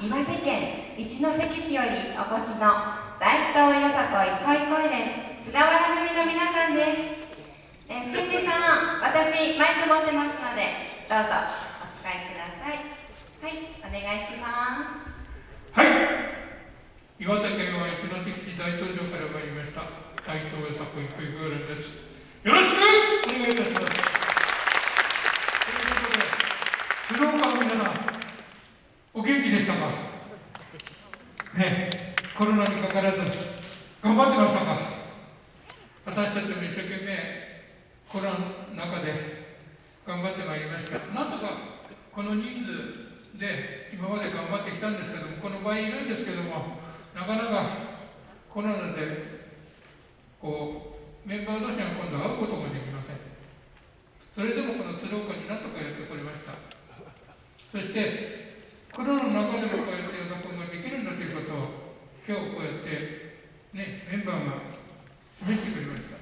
岩手県一関市よりお越しの大東よさこい恋恋連菅原組の皆さんです。え新次さん私マイク持ってますのでどうぞお使いください。はいお願いします。はい。岩手県は一関市大東城から参りました。大東よさこい恋恋連です。よろしくお願いいたします。ということで鶴岡の皆さんお元気でしたか？ねコロナにかからず頑張ってましたか？私たちも一生懸命コロナの中で頑張ってまいりました。なんとかこの人数で今まで頑張ってきたんですけどもこの場合いるんですけどもなかなかコロナでこうメンバー同士が今度会うこともできません。それでもこの鶴岡になんとかやってこれました。そしてコロナの中でもこうやって予測ができるんだということを今日こうやってねメンバーが示してくれました。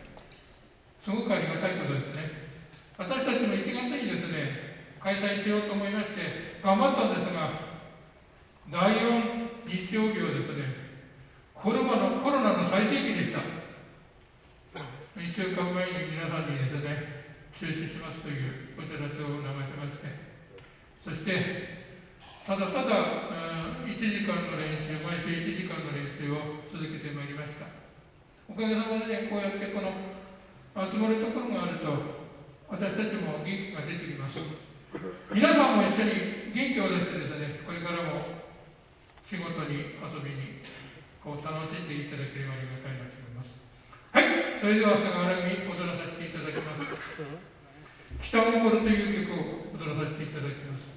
すごくありがたいことですね。私たちも1月にですね開催しようと思いまして頑張ったんですが第4日曜日はですねコロナのコロナの最盛期でした。1週間前に皆さんにですね中止しますというお知らせを流しましてそしてただただ、1時間の練習、毎週1時間の練習を続けてまいりました。おかげさまでね、こうやってこの集まるところがあると、私たちも元気が出てきます。皆さんも一緒に元気を出してですね、これからも仕事に遊びにこう楽しんでいただければありがたいなと思います。はい、それでは菅原に踊らさせていただきます。北心という曲を踊らさせていただきます。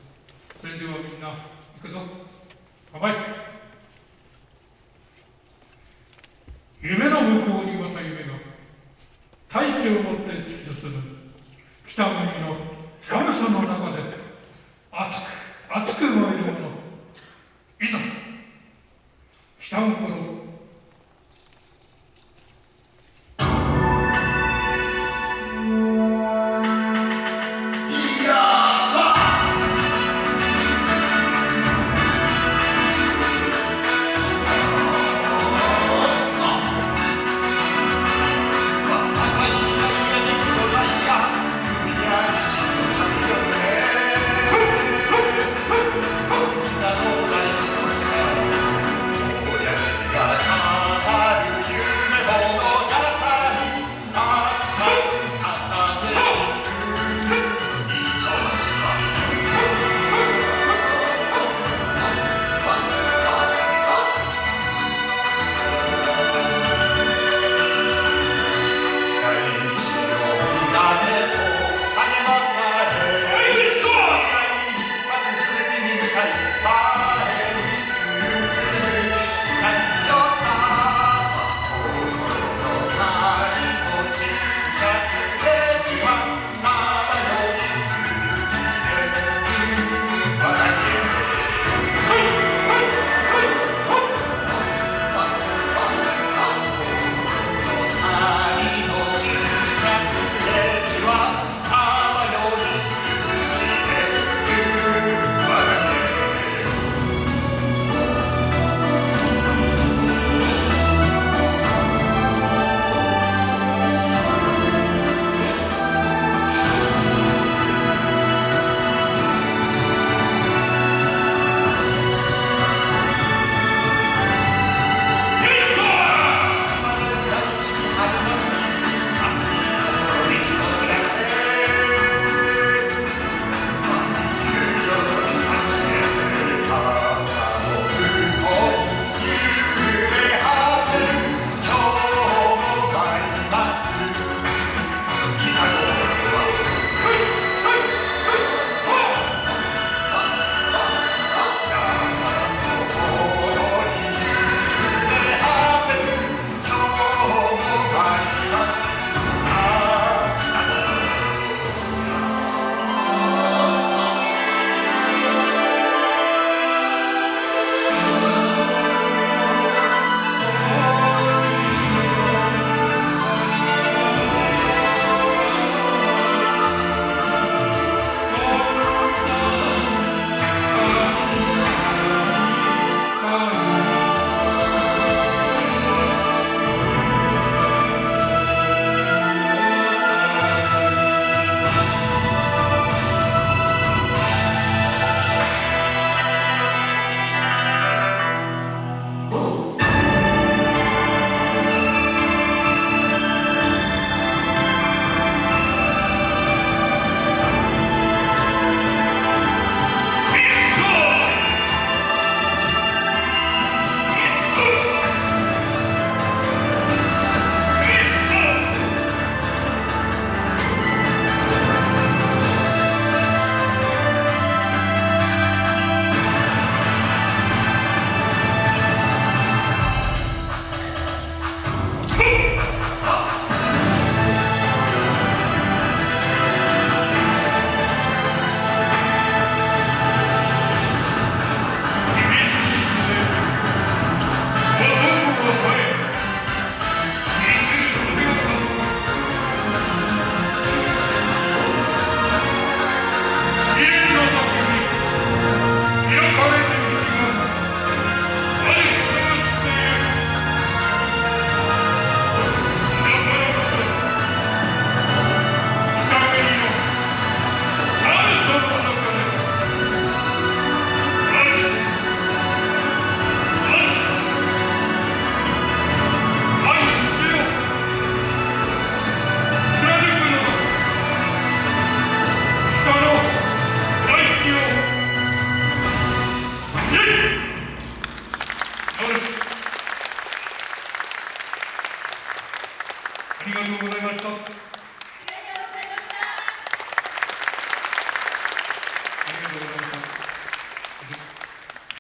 それではみんな行くぞ。乾杯。夢の向こうにまた夢が。大志を持って突き進む。北国ありがとうございました。